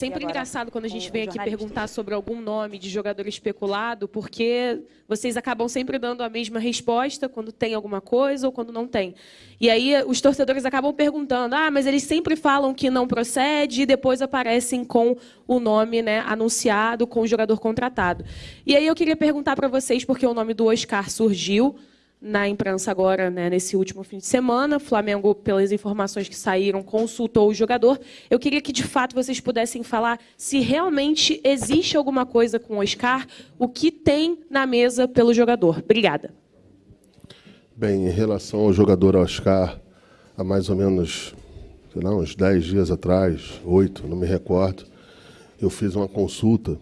Sempre engraçado quando a gente vem aqui perguntar sobre algum nome de jogador especulado, porque vocês acabam sempre dando a mesma resposta quando tem alguma coisa ou quando não tem. E aí os torcedores acabam perguntando: ah, mas eles sempre falam que não procede e depois aparecem com o nome né, anunciado, com o jogador contratado. E aí eu queria perguntar para vocês, porque o nome do Oscar surgiu na imprensa agora, né, nesse último fim de semana. O Flamengo, pelas informações que saíram, consultou o jogador. Eu queria que, de fato, vocês pudessem falar se realmente existe alguma coisa com o Oscar, o que tem na mesa pelo jogador. Obrigada. Bem, em relação ao jogador Oscar, há mais ou menos, sei lá, uns 10 dias atrás, oito, não me recordo, eu fiz uma consulta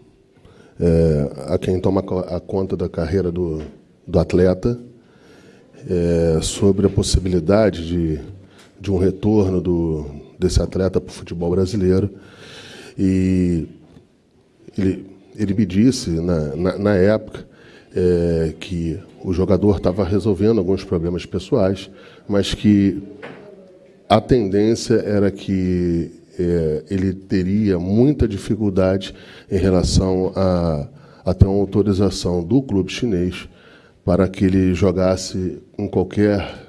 é, a quem toma a conta da carreira do, do atleta, é, sobre a possibilidade de, de um retorno do, desse atleta para o futebol brasileiro. E ele, ele me disse, na, na, na época, é, que o jogador estava resolvendo alguns problemas pessoais, mas que a tendência era que é, ele teria muita dificuldade em relação a, a ter uma autorização do clube chinês para que ele jogasse em qualquer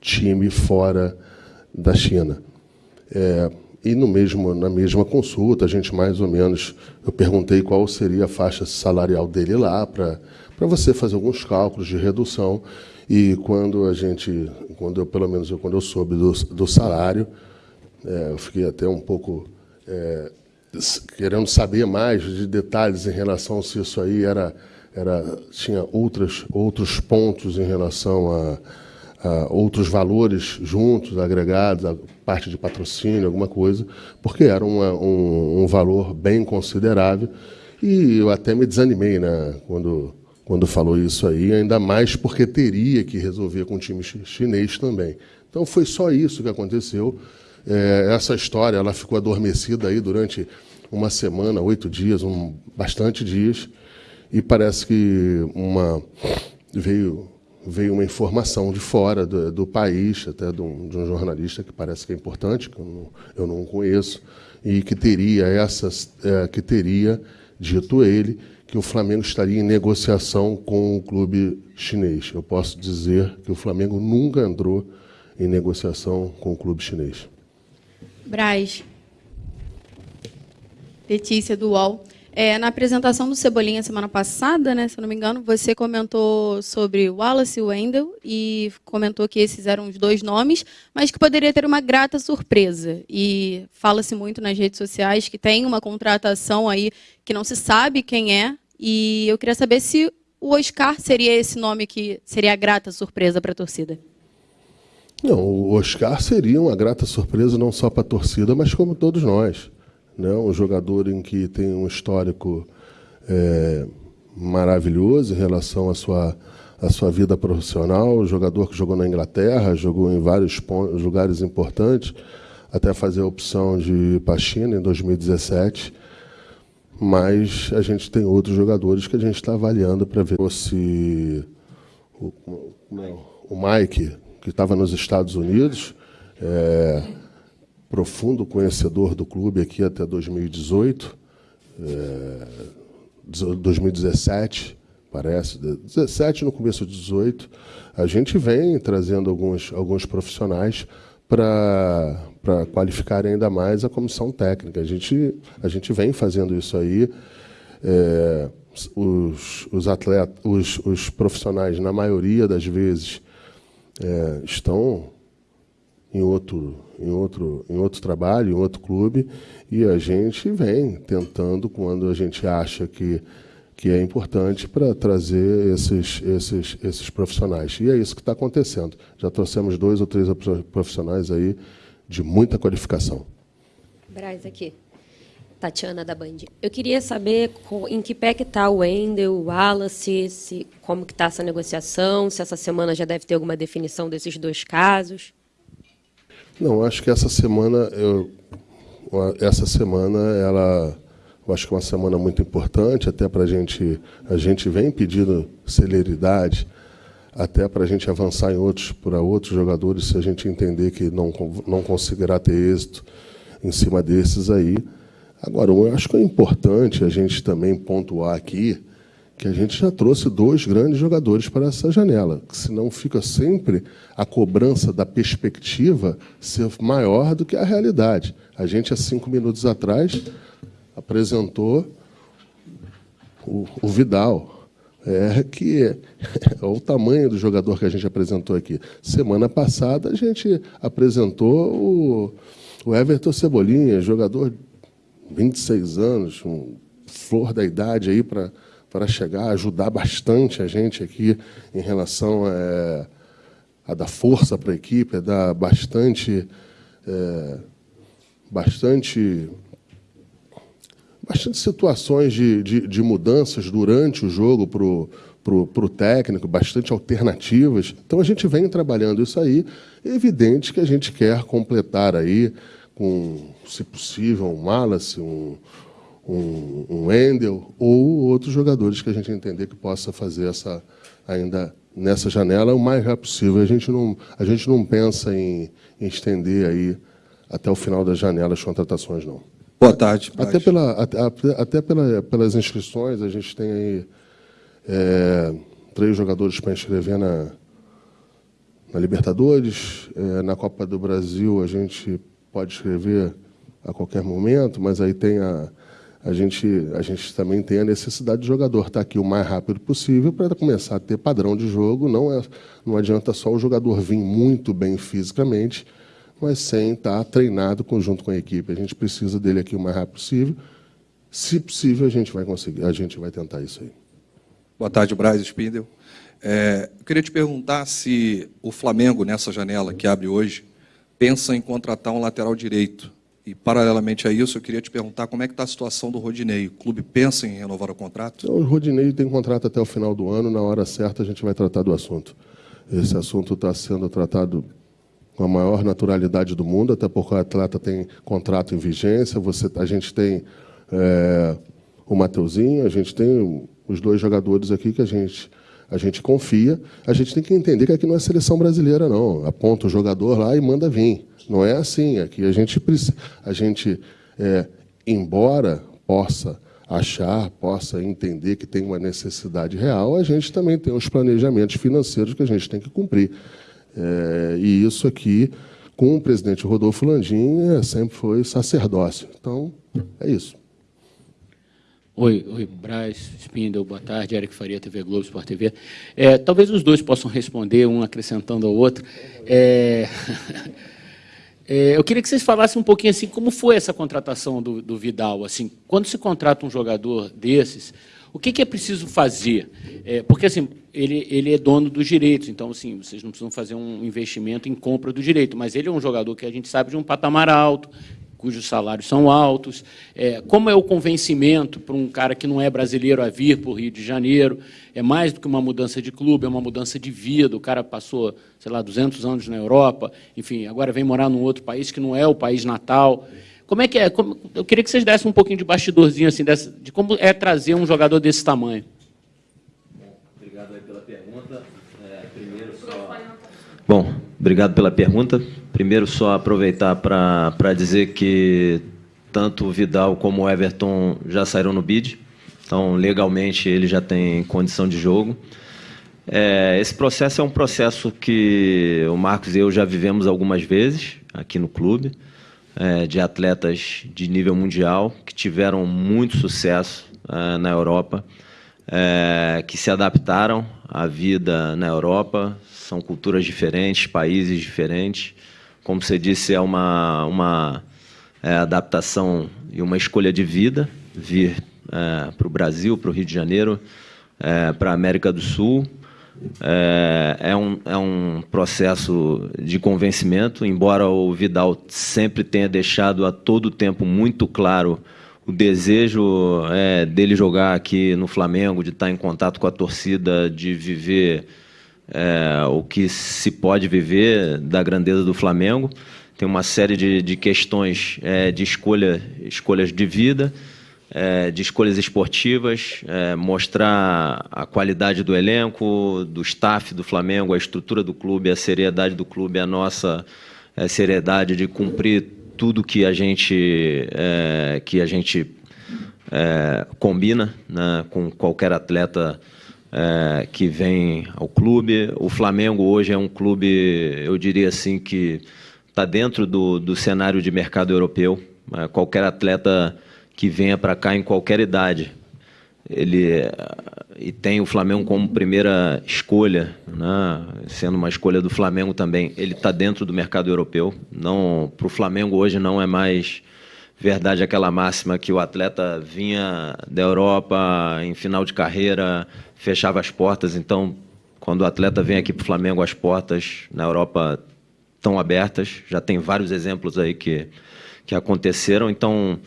time fora da China. É, e no mesmo, na mesma consulta, a gente mais ou menos, eu perguntei qual seria a faixa salarial dele lá, para você fazer alguns cálculos de redução. E quando a gente, quando eu, pelo menos eu, quando eu soube do, do salário, é, eu fiquei até um pouco é, querendo saber mais de detalhes em relação se isso aí era era, tinha outras, outros pontos em relação a, a, outros valores juntos, agregados, a parte de patrocínio, alguma coisa, porque era uma, um, um, valor bem considerável. E eu até me desanimei né, quando, quando falou isso aí, ainda mais porque teria que resolver com o time chinês também. Então foi só isso que aconteceu. É, essa história ela ficou adormecida aí durante uma semana, oito dias, um, bastante dias e parece que uma veio veio uma informação de fora do, do país, até de um, de um, jornalista que parece que é importante, que eu não, eu não conheço, e que teria essas, é, que teria dito ele que o Flamengo estaria em negociação com o clube chinês. Eu posso dizer que o Flamengo nunca entrou em negociação com o clube chinês. Braz. Letícia do UOL. É, na apresentação do Cebolinha semana passada, né, se eu não me engano, você comentou sobre Wallace e Wendell e comentou que esses eram os dois nomes, mas que poderia ter uma grata surpresa. E fala-se muito nas redes sociais que tem uma contratação aí que não se sabe quem é. E eu queria saber se o Oscar seria esse nome que seria a grata surpresa para a torcida. Não, o Oscar seria uma grata surpresa não só para a torcida, mas como todos nós né? um jogador em que tem um histórico é, maravilhoso em relação à sua, à sua vida profissional, um jogador que jogou na Inglaterra, jogou em vários lugares importantes, até fazer a opção de ir para a China em 2017. Mas a gente tem outros jogadores que a gente está avaliando para ver se o, o Mike, que estava nos Estados Unidos, é, profundo conhecedor do clube aqui até 2018, é, 2017, parece, 17 no começo de 18, a gente vem trazendo alguns, alguns profissionais para qualificar ainda mais a comissão técnica. A gente, a gente vem fazendo isso aí. É, os, os atletas, os, os profissionais, na maioria das vezes, é, estão em outro, em outro, em outro trabalho, em outro clube, e a gente vem tentando, quando a gente acha que, que é importante, para trazer esses, esses, esses profissionais. E é isso que está acontecendo. Já trouxemos dois ou três profissionais aí de muita qualificação. Braz, aqui. Tatiana da Band. Eu queria saber em que pé que está o Wendel, o Wallace, se, como que está essa negociação, se essa semana já deve ter alguma definição desses dois casos. Não, acho que essa semana, eu, essa semana, ela, eu acho que é uma semana muito importante, até para a gente, a gente vem pedindo celeridade, até para a gente avançar em outros, para outros jogadores, se a gente entender que não, não conseguirá ter êxito em cima desses aí, Agora, eu acho que é importante a gente também pontuar aqui que a gente já trouxe dois grandes jogadores para essa janela, senão fica sempre a cobrança da perspectiva ser maior do que a realidade. A gente, há cinco minutos atrás, apresentou o, o Vidal, é que é, é o tamanho do jogador que a gente apresentou aqui. Semana passada a gente apresentou o, o Everton Cebolinha, jogador de 26 anos, um flor da idade aí para para chegar, ajudar bastante a gente aqui em relação a, a dar força para a equipe, a dar bastante, é, bastante, bastante situações de, de, de mudanças durante o jogo para o para o técnico, bastante alternativas. Então, a gente vem trabalhando isso aí. É evidente que a gente quer completar aí com, se possível, um Wallace, um, um, um Endel ou outros jogadores que a gente entender que possa fazer essa ainda nessa janela o mais rápido possível. A gente não, a gente não pensa em, em estender aí até o final da janela as contratações, não. Boa tarde. Até, pela, até, até pela, pelas inscrições, a gente tem aí é, três jogadores para inscrever na, na Libertadores. É, na Copa do Brasil, a gente pode escrever a qualquer momento, mas aí tem a, a gente, a gente também tem a necessidade de jogador estar aqui o mais rápido possível para começar a ter padrão de jogo. Não, é, não adianta só o jogador vir muito bem fisicamente, mas sem estar treinado conjunto com a equipe. A gente precisa dele aqui o mais rápido possível. Se possível, a gente vai conseguir, a gente vai tentar isso aí. Boa tarde, Braz Spindel. É, eu queria te perguntar se o Flamengo, nessa janela que abre hoje, pensa em contratar um lateral direito e, paralelamente a isso, eu queria te perguntar como é que está a situação do Rodinei. O clube pensa em renovar o contrato? O Rodinei tem contrato até o final do ano. Na hora certa, a gente vai tratar do assunto. Esse assunto está sendo tratado com a maior naturalidade do mundo, até porque o atleta tem contrato em vigência. Você, a gente tem é, o Mateuzinho, a gente tem os dois jogadores aqui que a gente a gente confia. A gente tem que entender que aqui não é seleção brasileira, não. Aponta o jogador lá e manda vir. Não é assim. Aqui a gente, a gente é, embora possa achar, possa entender que tem uma necessidade real, a gente também tem os planejamentos financeiros que a gente tem que cumprir. É, e isso aqui, com o presidente Rodolfo Landim, é, sempre foi sacerdócio. Então, é isso. Oi, oi, Braz, Spindle, boa tarde, Eric Faria, TV Globo, Sport TV. É, talvez os dois possam responder, um acrescentando ao outro. É... É, eu queria que vocês falassem um pouquinho assim, como foi essa contratação do, do Vidal. Assim, quando se contrata um jogador desses, o que, que é preciso fazer? É, porque assim, ele, ele é dono dos direitos, então assim, vocês não precisam fazer um investimento em compra do direito, mas ele é um jogador que a gente sabe de um patamar alto, cujos salários são altos. É, como é o convencimento para um cara que não é brasileiro a vir para o Rio de Janeiro? É mais do que uma mudança de clube, é uma mudança de vida. O cara passou, sei lá, 200 anos na Europa, enfim, agora vem morar num outro país que não é o país natal. Como é que é? Como, eu queria que vocês dessem um pouquinho de bastidorzinho assim, dessa, de como é trazer um jogador desse tamanho. Obrigado pela pergunta. É, primeiro só... Bom, obrigado pela pergunta. Primeiro, só aproveitar para dizer que tanto o Vidal como o Everton já saíram no bid, então legalmente ele já tem condição de jogo. É, esse processo é um processo que o Marcos e eu já vivemos algumas vezes aqui no clube, é, de atletas de nível mundial que tiveram muito sucesso é, na Europa, é, que se adaptaram à vida na Europa, são culturas diferentes, países diferentes, como você disse, é uma, uma é, adaptação e uma escolha de vida, vir é, para o Brasil, para o Rio de Janeiro, é, para a América do Sul. É, é, um, é um processo de convencimento, embora o Vidal sempre tenha deixado a todo tempo muito claro o desejo é, dele jogar aqui no Flamengo, de estar em contato com a torcida, de viver é, o que se pode viver da grandeza do Flamengo. Tem uma série de, de questões é, de escolha, escolhas de vida, é, de escolhas esportivas, é, mostrar a qualidade do elenco, do staff do Flamengo, a estrutura do clube, a seriedade do clube, a nossa é, seriedade de cumprir tudo que a gente, é, que a gente combina né, com qualquer atleta é, que vem ao clube. O Flamengo hoje é um clube, eu diria assim, que está dentro do, do cenário de mercado europeu. É, qualquer atleta que venha para cá em qualquer idade, ele e tem o Flamengo como primeira escolha, né? sendo uma escolha do Flamengo também. Ele está dentro do mercado europeu. Não, para o Flamengo hoje não é mais verdade aquela máxima que o atleta vinha da Europa em final de carreira, fechava as portas. Então, quando o atleta vem aqui para o Flamengo, as portas na Europa estão abertas. Já tem vários exemplos aí que, que aconteceram. Então,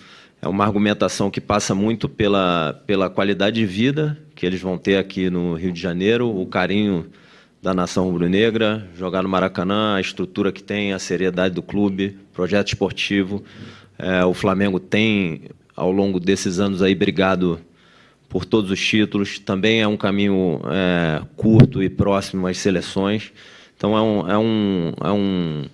é uma argumentação que passa muito pela, pela qualidade de vida que eles vão ter aqui no Rio de Janeiro, o carinho da nação rubro-negra, jogar no Maracanã, a estrutura que tem, a seriedade do clube, projeto esportivo. É, o Flamengo tem, ao longo desses anos aí, brigado por todos os títulos. Também é um caminho é, curto e próximo às seleções. Então, é um, é, um, é, um,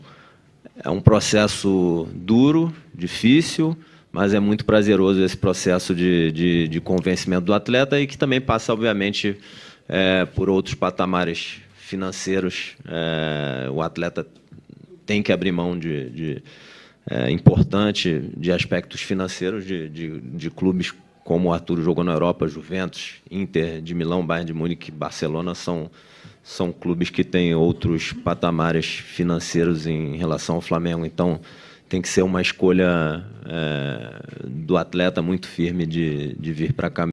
é um processo duro, difícil, mas é muito prazeroso esse processo de, de, de convencimento do atleta e que também passa, obviamente, é, por outros patamares financeiros. É, o atleta tem que abrir mão de, de é, importante de aspectos financeiros de, de, de, clubes como o Arthur jogou na Europa, Juventus, Inter de Milão, Bayern de Munique, Barcelona são são clubes que têm outros patamares financeiros em relação ao Flamengo. Então tem que ser uma escolha é, do atleta muito firme de, de vir para cá.